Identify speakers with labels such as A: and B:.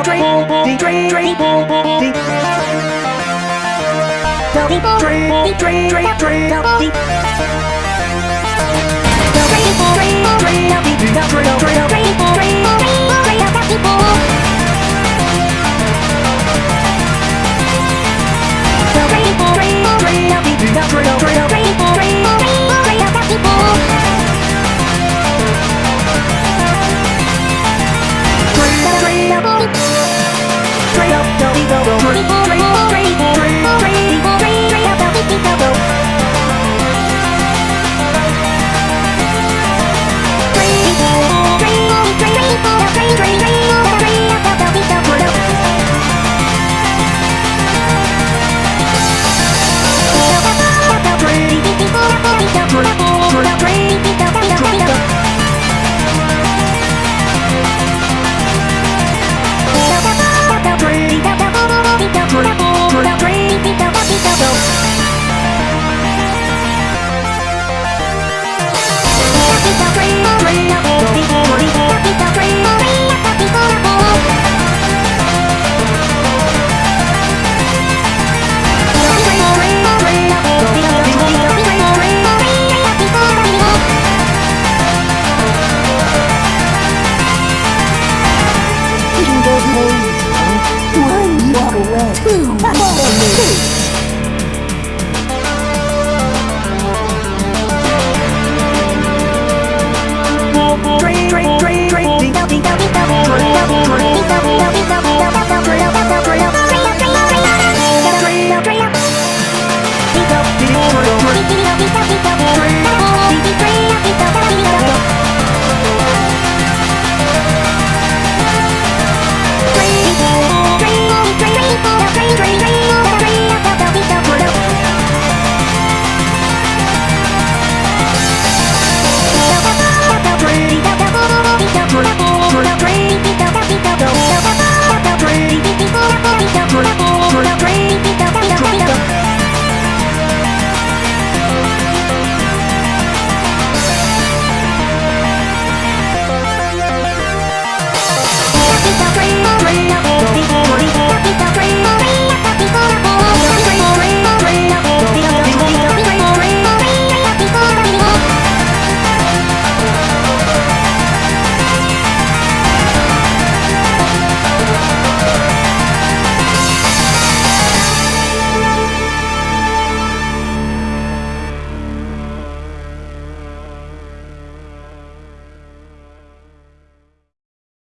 A: the train, the train, train, the the people, train, the train, train, train, the people, the train, train, train, the two, one.